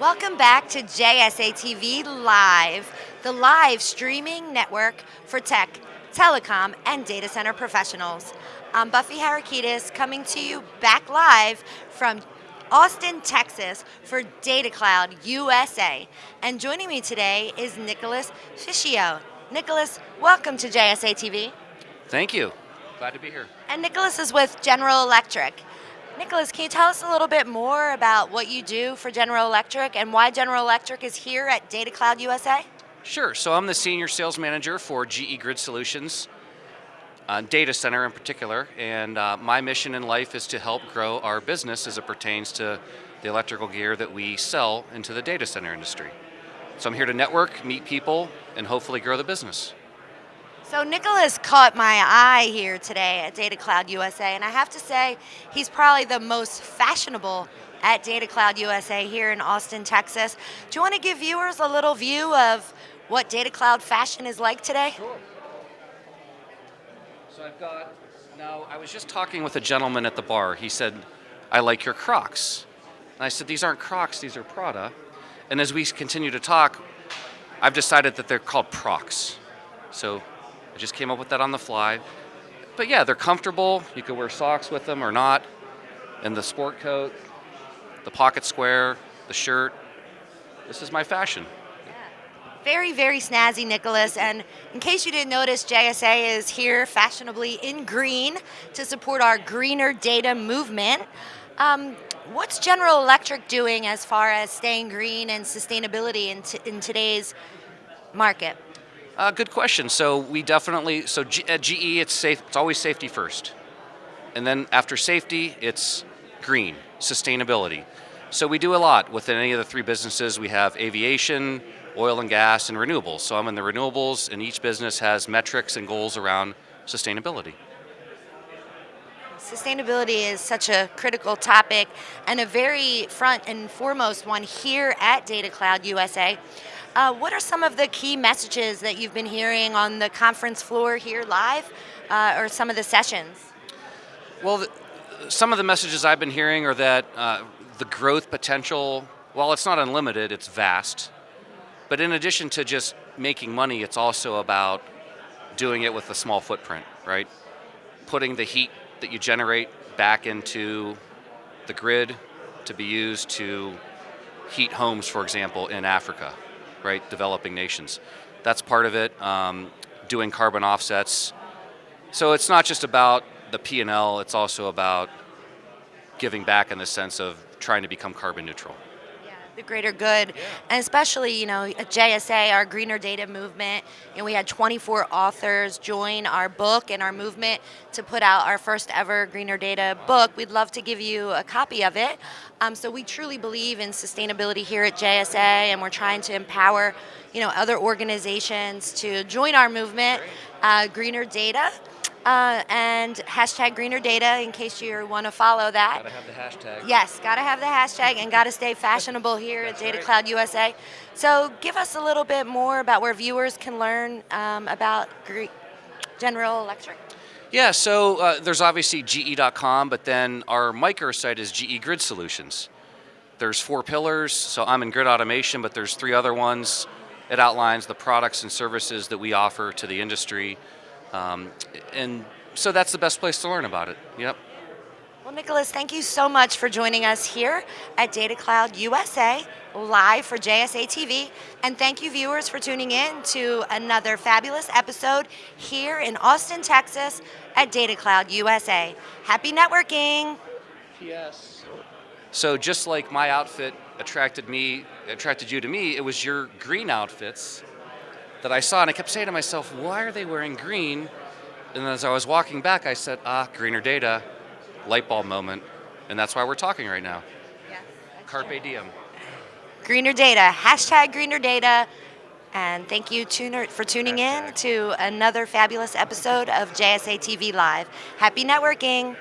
Welcome back to JSA TV Live, the live streaming network for tech, telecom, and data center professionals. I'm Buffy Harakitis coming to you back live from Austin, Texas for Data Cloud USA. And joining me today is Nicholas Fischio. Nicholas, welcome to JSA TV. Thank you. Glad to be here. And Nicholas is with General Electric. Nicholas, can you tell us a little bit more about what you do for General Electric and why General Electric is here at Data Cloud USA? Sure. So I'm the senior sales manager for GE Grid Solutions, uh, data center in particular, and uh, my mission in life is to help grow our business as it pertains to the electrical gear that we sell into the data center industry. So I'm here to network, meet people, and hopefully grow the business. So Nicholas caught my eye here today at Data Cloud USA, and I have to say, he's probably the most fashionable at Data Cloud USA here in Austin, Texas. Do you want to give viewers a little view of what Data Cloud fashion is like today? Sure. So I've got, now I was just talking with a gentleman at the bar. He said, I like your Crocs. And I said, these aren't Crocs, these are Prada. And as we continue to talk, I've decided that they're called Procs. So I just came up with that on the fly. But yeah, they're comfortable. You could wear socks with them or not. And the sport coat, the pocket square, the shirt. This is my fashion. Very, very snazzy, Nicholas. And in case you didn't notice, JSA is here fashionably in green to support our greener data movement. Um, what's General Electric doing as far as staying green and sustainability in, in today's market? Uh, good question. So we definitely, so G, at GE, it's safe. It's always safety first, and then after safety, it's green, sustainability. So we do a lot within any of the three businesses. We have aviation, oil and gas, and renewables. So I'm in the renewables, and each business has metrics and goals around sustainability. Sustainability is such a critical topic and a very front and foremost one here at Data Cloud USA. Uh, what are some of the key messages that you've been hearing on the conference floor here live uh, or some of the sessions? Well, the, some of the messages I've been hearing are that uh, the growth potential, while it's not unlimited, it's vast. But in addition to just making money, it's also about doing it with a small footprint, right? Putting the heat that you generate back into the grid to be used to heat homes, for example, in Africa right? Developing nations. That's part of it. Um, doing carbon offsets. So it's not just about the P&L, it's also about giving back in the sense of trying to become carbon neutral the greater good, yeah. and especially you know at JSA, our greener data movement. You know, we had 24 authors join our book and our movement to put out our first ever greener data book. We'd love to give you a copy of it. Um, so we truly believe in sustainability here at JSA, and we're trying to empower you know other organizations to join our movement, uh, greener data. Uh, and hashtag greener data in case you want to follow that. Gotta have the hashtag. Yes, gotta have the hashtag and gotta stay fashionable here at Data right. Cloud USA. So give us a little bit more about where viewers can learn um, about General Electric. Yeah, so uh, there's obviously GE.com, but then our microsite is GE Grid Solutions. There's four pillars, so I'm in grid automation, but there's three other ones. It outlines the products and services that we offer to the industry. Um, and so that's the best place to learn about it. Yep. Well, Nicholas, thank you so much for joining us here at Data Cloud USA, live for JSA TV. And thank you, viewers, for tuning in to another fabulous episode here in Austin, Texas at Data Cloud USA. Happy networking. Yes. So just like my outfit attracted me, attracted you to me, it was your green outfits that I saw, and I kept saying to myself, why are they wearing green? And as I was walking back, I said, ah, greener data, light bulb moment, and that's why we're talking right now. Yes, Carpe true. diem. Greener data, hashtag greener data, and thank you tuner, for tuning hashtag. in to another fabulous episode of JSA TV Live. Happy networking.